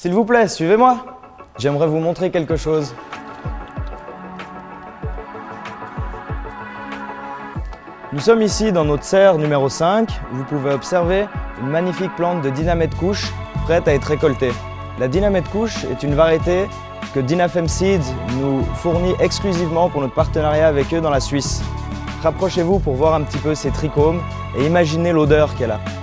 S'il vous plaît, suivez-moi. J'aimerais vous montrer quelque chose. Nous sommes ici dans notre serre numéro 5. Vous pouvez observer une magnifique plante de dynamite couche prête à être récoltée. La dynamite couche est une variété que Dynafem Seeds nous fournit exclusivement pour notre partenariat avec eux dans la Suisse. Rapprochez-vous pour voir un petit peu ces trichomes et imaginez l'odeur qu'elle a.